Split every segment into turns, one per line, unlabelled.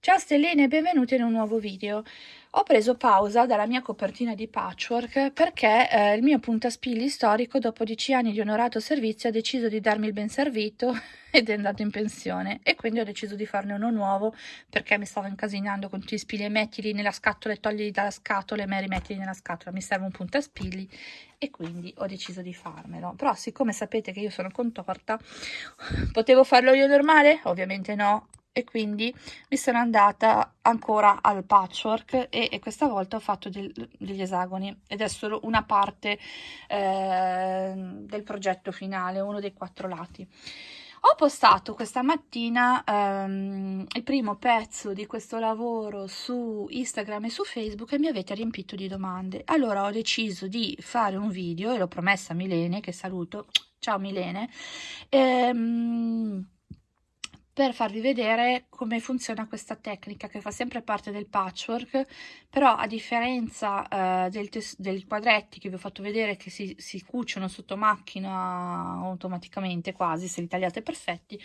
Ciao stelline e benvenute in un nuovo video. Ho preso pausa dalla mia copertina di patchwork perché eh, il mio puntaspilli storico dopo dieci anni di onorato servizio ha deciso di darmi il ben servito ed è andato in pensione e quindi ho deciso di farne uno nuovo perché mi stavo incasinando con tutti gli spilli e mettili nella scatola e togli dalla scatola e me rimettili nella scatola mi serve un puntaspilli e quindi ho deciso di farmelo però siccome sapete che io sono contorta potevo farlo io normale? ovviamente no e quindi mi sono andata ancora al patchwork e, e questa volta ho fatto del, degli esagoni ed è solo una parte eh, del progetto finale, uno dei quattro lati. Ho postato questa mattina ehm, il primo pezzo di questo lavoro su Instagram e su Facebook e mi avete riempito di domande. Allora ho deciso di fare un video e l'ho promessa a Milene, che saluto. Ciao Milene. Ehm, per farvi vedere come funziona questa tecnica che fa sempre parte del patchwork però a differenza eh, dei quadretti che vi ho fatto vedere che si, si cuciono sotto macchina automaticamente quasi se li tagliate perfetti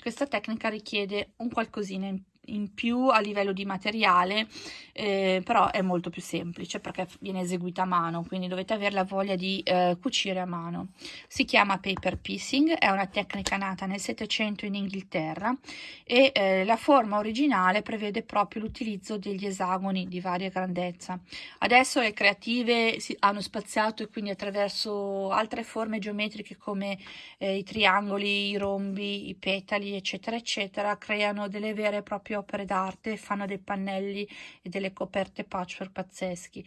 questa tecnica richiede un qualcosina in più in più a livello di materiale eh, però è molto più semplice perché viene eseguita a mano quindi dovete avere la voglia di eh, cucire a mano. Si chiama paper piecing è una tecnica nata nel 700 in Inghilterra e eh, la forma originale prevede proprio l'utilizzo degli esagoni di varia grandezza. Adesso le creative hanno spaziato e quindi attraverso altre forme geometriche come eh, i triangoli i rombi i petali eccetera eccetera creano delle vere e proprie proprie opere d'arte, fanno dei pannelli e delle coperte patchwork pazzeschi.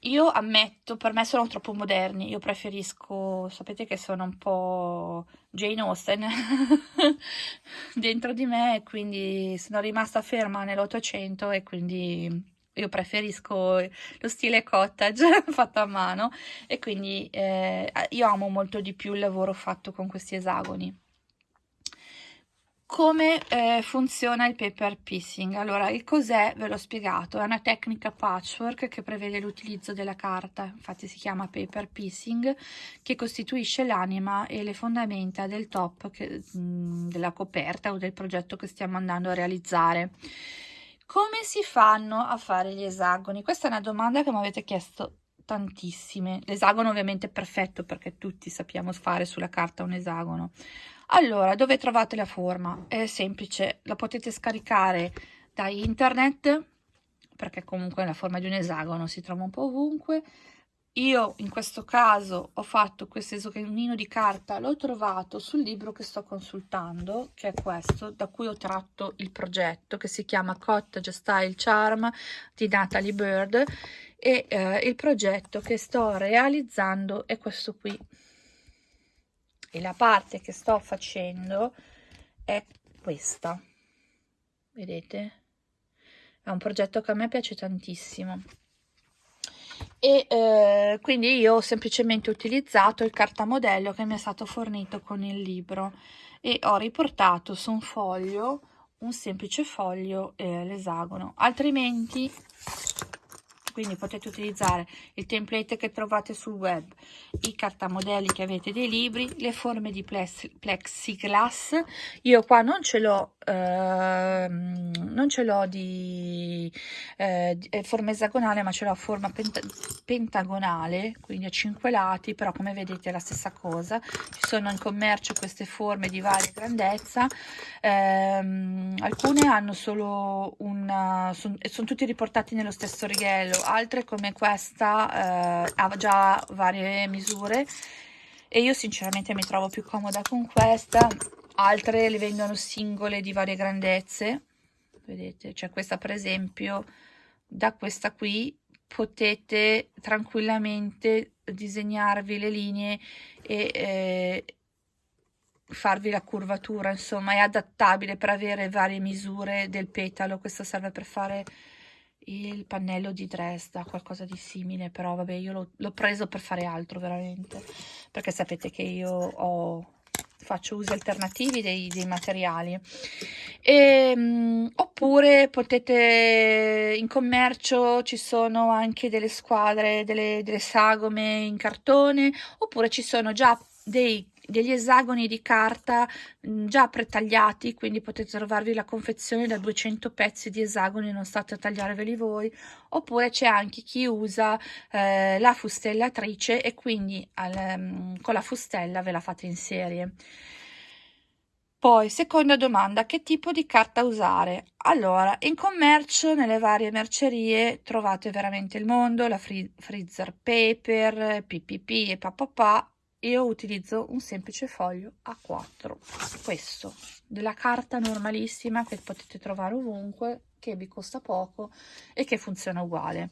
Io ammetto, per me sono troppo moderni, io preferisco, sapete che sono un po' Jane Austen dentro di me, quindi sono rimasta ferma nell'Ottocento e quindi io preferisco lo stile cottage fatto a mano e quindi eh, io amo molto di più il lavoro fatto con questi esagoni. Come eh, funziona il paper piecing? Allora, il cos'è ve l'ho spiegato, è una tecnica patchwork che prevede l'utilizzo della carta, infatti si chiama paper piecing, che costituisce l'anima e le fondamenta del top che, mh, mm, della coperta o del progetto che stiamo andando a realizzare. Come si fanno a fare gli esagoni? Questa è una domanda che mi avete chiesto tantissime. L'esagono ovviamente è perfetto perché tutti sappiamo fare sulla carta un esagono. Allora, dove trovate la forma? È semplice, la potete scaricare da internet, perché comunque la forma di un esagono, si trova un po' ovunque. Io in questo caso ho fatto questo esagonino di carta, l'ho trovato sul libro che sto consultando, che è questo, da cui ho tratto il progetto, che si chiama Cottage Style Charm di Natalie Bird, e eh, il progetto che sto realizzando è questo qui e la parte che sto facendo è questa. Vedete? È un progetto che a me piace tantissimo. E eh, quindi io ho semplicemente utilizzato il cartamodello che mi è stato fornito con il libro. E ho riportato su un foglio un semplice foglio eh, l'esagono. Altrimenti quindi potete utilizzare il template che trovate sul web, i cartamodelli che avete dei libri, le forme di plexiglass, io qua non ce l'ho eh, non ce l'ho di eh, forma esagonale ma ce l'ho a forma penta pentagonale quindi a 5 lati però come vedete è la stessa cosa. Ci sono in commercio queste forme di varia grandezza. Ehm, alcune hanno solo una sono tutti riportati nello stesso righello altre come questa eh, ha già varie misure e io sinceramente mi trovo più comoda con questa. Altre le vendono singole di varie grandezze. Vedete cioè questa per esempio da questa qui potete tranquillamente disegnarvi le linee e eh, farvi la curvatura insomma è adattabile per avere varie misure del petalo. Questo serve per fare il pannello di Dresda, qualcosa di simile, però vabbè io l'ho preso per fare altro veramente, perché sapete che io ho, faccio usi alternativi dei, dei materiali. E, um, oppure potete, in commercio ci sono anche delle squadre, delle, delle sagome in cartone, oppure ci sono già dei degli esagoni di carta mm, già pretagliati, quindi potete trovarvi la confezione da 200 pezzi di esagoni, non state a tagliarveli voi, oppure c'è anche chi usa eh, la fustellatrice e quindi al, mm, con la fustella ve la fate in serie. Poi, seconda domanda, che tipo di carta usare? Allora, in commercio, nelle varie mercerie, trovate veramente il mondo, la free, freezer paper, PPP e papà. Io utilizzo un semplice foglio A4, questo, della carta normalissima che potete trovare ovunque, che vi costa poco e che funziona uguale.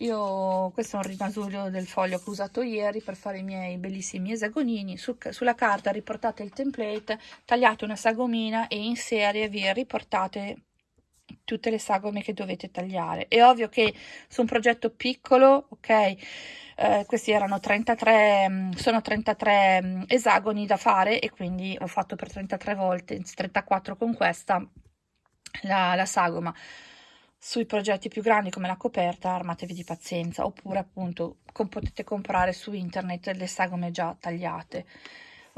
Io, questo è un rimasuglio del foglio che ho usato ieri per fare i miei bellissimi esagonini. Su, sulla carta riportate il template, tagliate una sagomina e in serie vi riportate tutte le sagome che dovete tagliare. È ovvio che su un progetto piccolo, ok, eh, questi erano 33, mm, sono 33 mm, esagoni da fare e quindi ho fatto per 33 volte, 34 con questa, la, la sagoma sui progetti più grandi come la coperta armatevi di pazienza oppure appunto com potete comprare su internet le sagome già tagliate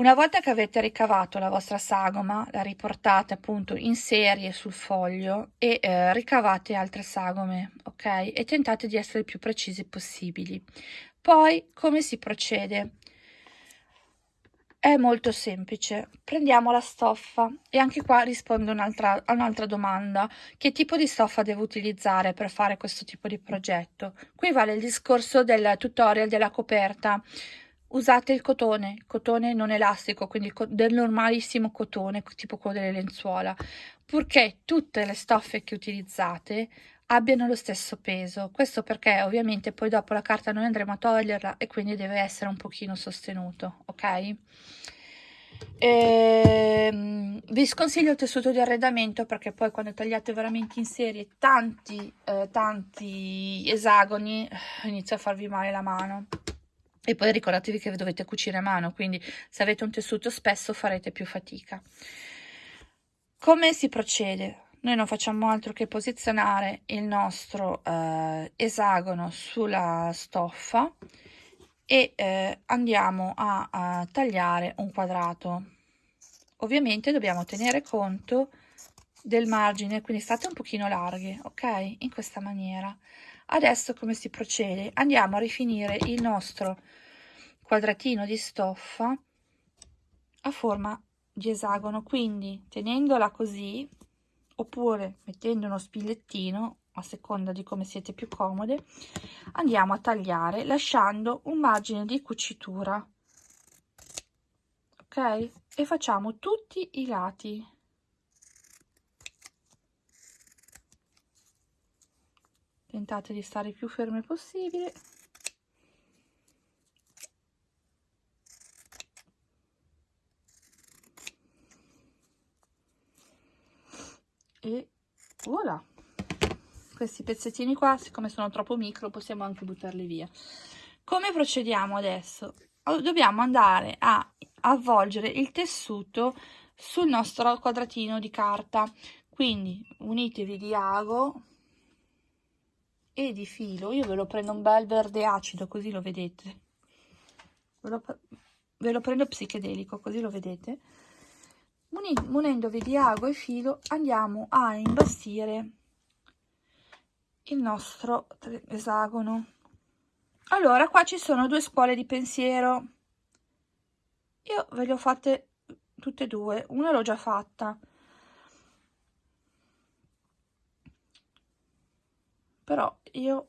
una volta che avete ricavato la vostra sagoma la riportate appunto in serie sul foglio e eh, ricavate altre sagome ok? E tentate di essere il più precisi possibili. Poi come si procede? È molto semplice, prendiamo la stoffa. E anche qua rispondo un'altra un domanda, che tipo di stoffa devo utilizzare per fare questo tipo di progetto? Qui vale il discorso del tutorial della coperta, usate il cotone, cotone non elastico, quindi del normalissimo cotone, tipo quello delle lenzuola, purché tutte le stoffe che utilizzate abbiano lo stesso peso. Questo perché ovviamente poi dopo la carta noi andremo a toglierla e quindi deve essere un pochino sostenuto, ok? Ehm, vi sconsiglio il tessuto di arredamento perché poi quando tagliate veramente in serie tanti, eh, tanti esagoni eh, inizia a farvi male la mano e poi ricordatevi che dovete cucire a mano quindi se avete un tessuto spesso farete più fatica. Come si procede? Noi non facciamo altro che posizionare il nostro eh, esagono sulla stoffa e eh, andiamo a, a tagliare un quadrato. Ovviamente dobbiamo tenere conto del margine quindi state un pochino larghe ok? In questa maniera adesso come si procede? Andiamo a rifinire il nostro quadratino di stoffa a forma di esagono. Quindi tenendola così oppure mettendo uno spilettino a seconda di come siete più comode andiamo a tagliare lasciando un margine di cucitura. Ok? E facciamo tutti i lati tentate di stare più ferme possibile. E voilà. Questi pezzettini qua siccome sono troppo micro possiamo anche buttarli via. Come procediamo adesso? Dobbiamo andare a avvolgere il tessuto sul nostro quadratino di carta. Quindi unitevi di ago e di filo io ve lo prendo un bel verde acido così lo vedete. Ve lo, ve lo prendo psichedelico così lo vedete. Munendovi di ago e filo andiamo a imbastire il nostro esagono. Allora qua ci sono due scuole di pensiero. Io ve le ho fatte tutte e due una l'ho già fatta però io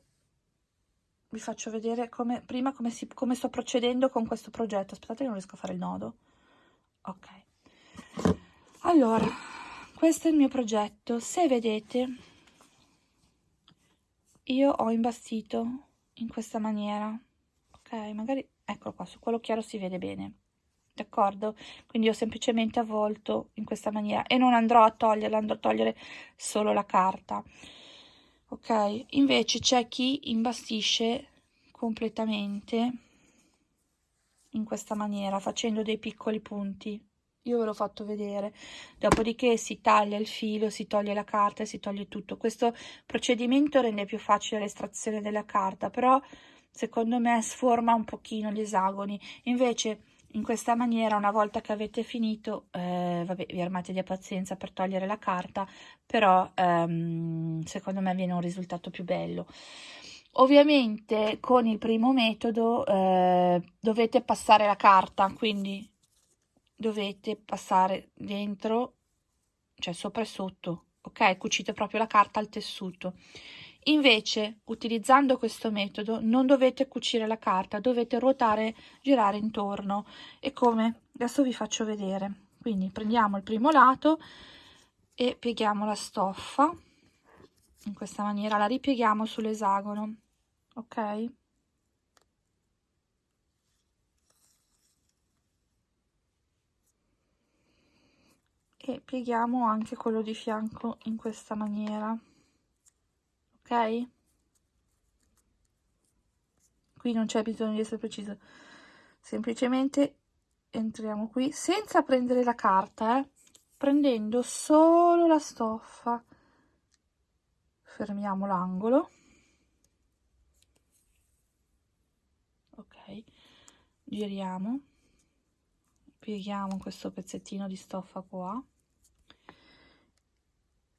vi faccio vedere come prima come, si, come sto procedendo con questo progetto. Aspettate che non riesco a fare il nodo. Ok. Allora questo è il mio progetto. Se vedete io ho imbastito in questa maniera. Ok magari eccolo qua su quello chiaro si vede bene. D'accordo? Quindi ho semplicemente avvolto in questa maniera e non andrò a toglierla andrò a togliere solo la carta ok invece c'è chi imbastisce completamente in questa maniera facendo dei piccoli punti. Io ve l'ho fatto vedere. Dopodiché si taglia il filo si toglie la carta e si toglie tutto. Questo procedimento rende più facile l'estrazione della carta però secondo me sforma un pochino gli esagoni. Invece in questa maniera una volta che avete finito eh, vabbè vi armate di pazienza per togliere la carta però ehm, secondo me viene un risultato più bello. Ovviamente con il primo metodo eh, dovete passare la carta quindi dovete passare dentro cioè sopra e sotto ok? Cucite proprio la carta al tessuto Invece, utilizzando questo metodo, non dovete cucire la carta, dovete ruotare, girare intorno. E come? Adesso vi faccio vedere. Quindi prendiamo il primo lato e pieghiamo la stoffa. In questa maniera la ripieghiamo sull'esagono, ok? E pieghiamo anche quello di fianco in questa maniera ok? Qui non c'è bisogno di essere preciso. Semplicemente entriamo qui senza prendere la carta eh, prendendo solo la stoffa. Fermiamo l'angolo. Ok. Giriamo. Pieghiamo questo pezzettino di stoffa qua.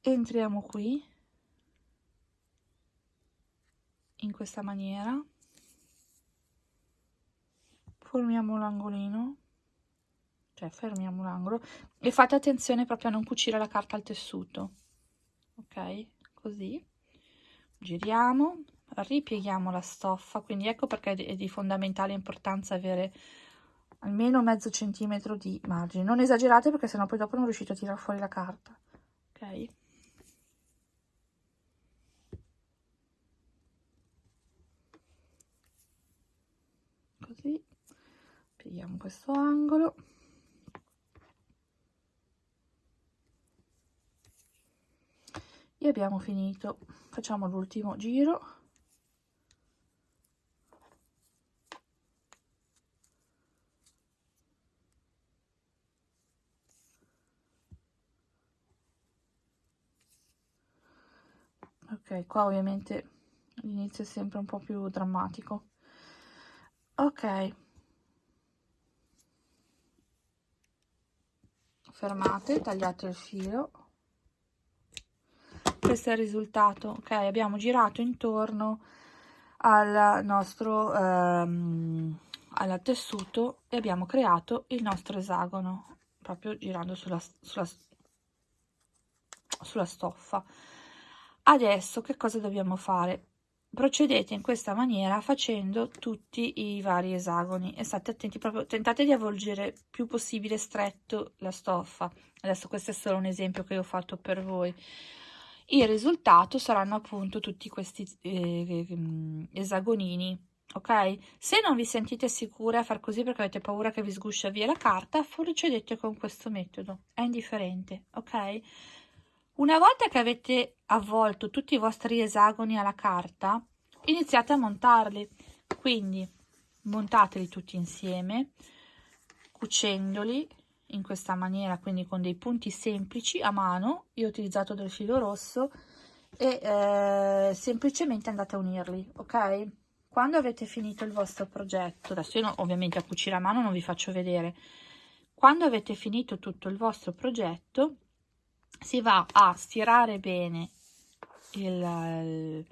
Entriamo qui in questa maniera. Formiamo l'angolino. Cioè fermiamo l'angolo. E fate attenzione proprio a non cucire la carta al tessuto. Ok? Così. Giriamo. Ripieghiamo la stoffa. Quindi ecco perché è di fondamentale importanza avere almeno mezzo centimetro di margine. Non esagerate perché sennò poi dopo non riuscite a tirare fuori la carta. Ok così pieghiamo questo angolo. E abbiamo finito. Facciamo l'ultimo giro. Ok qua ovviamente l'inizio è sempre un po' più drammatico. Ok fermate tagliate il filo. Questo è il risultato ok? Abbiamo girato intorno al nostro ehm, al tessuto e abbiamo creato il nostro esagono proprio girando sulla, sulla, sulla stoffa. Adesso che cosa dobbiamo fare procedete in questa maniera facendo tutti i vari esagoni. E state attenti proprio tentate di avvolgere più possibile stretto la stoffa. Adesso questo è solo un esempio che ho fatto per voi. Il risultato saranno appunto tutti questi eh, esagonini ok? Se non vi sentite sicure a far così perché avete paura che vi sguscia via la carta procedete con questo metodo. È indifferente ok una volta che avete avvolto tutti i vostri esagoni alla carta, iniziate a montarli. Quindi montateli tutti insieme, cucendoli in questa maniera, quindi con dei punti semplici a mano. Io ho utilizzato del filo rosso e eh, semplicemente andate a unirli, ok? Quando avete finito il vostro progetto, adesso io ovviamente a cucire a mano non vi faccio vedere, quando avete finito tutto il vostro progetto, si va a stirare bene il,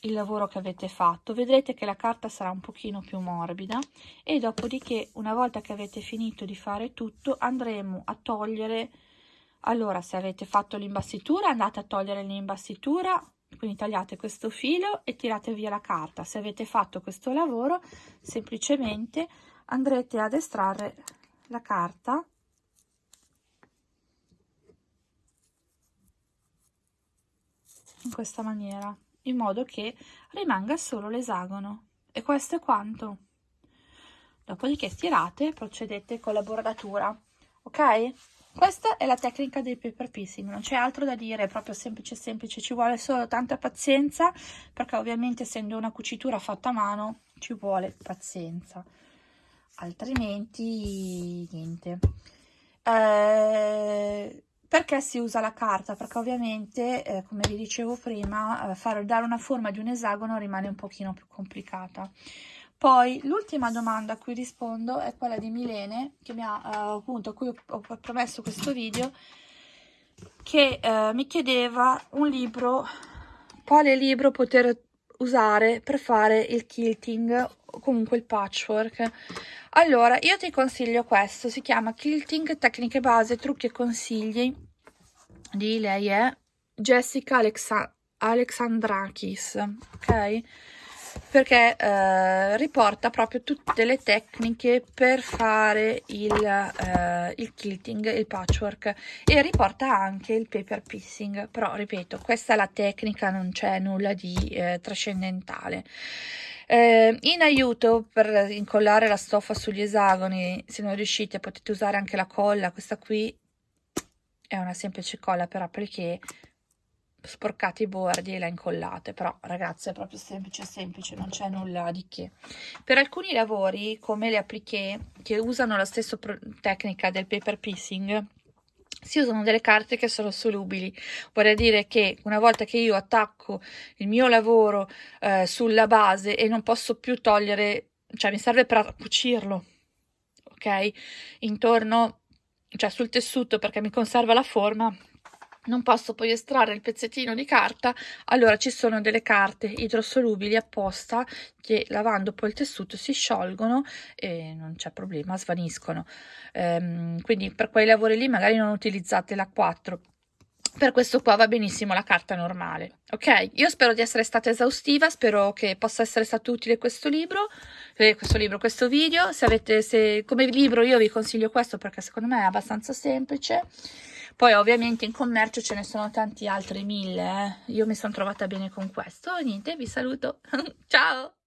il lavoro che avete fatto. Vedrete che la carta sarà un pochino più morbida e dopodiché una volta che avete finito di fare tutto andremo a togliere allora se avete fatto l'imbastitura andate a togliere l'imbastitura quindi tagliate questo filo e tirate via la carta. Se avete fatto questo lavoro semplicemente andrete ad estrarre la carta in questa maniera in modo che rimanga solo l'esagono. E questo è quanto. Dopodiché stirate procedete con la bordatura ok? Questa è la tecnica del paper piecing non c'è altro da dire è proprio semplice semplice ci vuole solo tanta pazienza perché ovviamente essendo una cucitura fatta a mano ci vuole pazienza. Altrimenti niente. Eh, perché si usa la carta? Perché ovviamente, eh, come vi dicevo prima, eh, fare, dare una forma di un esagono rimane un pochino più complicata. poi l'ultima domanda a cui rispondo è quella di Milene, che mi ha uh, appunto a cui ho, ho, promesso questo video, che uh, mi chiedeva un libro, quale libro poter usare per fare il quilting comunque il patchwork. Allora, io ti consiglio questo, si chiama Quilting, tecniche base, trucchi e consigli di lei è Jessica Alexa Alexandrakis, ok? perché eh, riporta proprio tutte le tecniche per fare il, eh, il quilting, il patchwork e riporta anche il paper piecing, però ripeto, questa è la tecnica, non c'è nulla di eh, trascendentale. Eh, in aiuto per incollare la stoffa sugli esagoni, se non riuscite potete usare anche la colla, questa qui è una semplice colla per appliqué sporcate i bordi e la incollate però ragazzi è proprio semplice semplice non c'è nulla di che. Per alcuni lavori come le appliqué che usano la stessa tecnica del paper piecing si usano delle carte che sono solubili, vorrei dire che una volta che io attacco il mio lavoro eh, sulla base e non posso più togliere, cioè mi serve per cucirlo, ok? Intorno, cioè sul tessuto perché mi conserva la forma, non posso poi estrarre il pezzettino di carta. Allora ci sono delle carte idrosolubili apposta che lavando poi il tessuto si sciolgono e non c'è problema svaniscono. Ehm, quindi per quei lavori lì magari non utilizzate la 4 per questo qua va benissimo la carta normale ok? Io spero di essere stata esaustiva spero che possa essere stato utile questo libro eh, questo libro questo video. Se avete se come libro io vi consiglio questo perché secondo me è abbastanza semplice poi ovviamente in commercio ce ne sono tanti altri mille, eh. io mi sono trovata bene con questo, niente, vi saluto, ciao!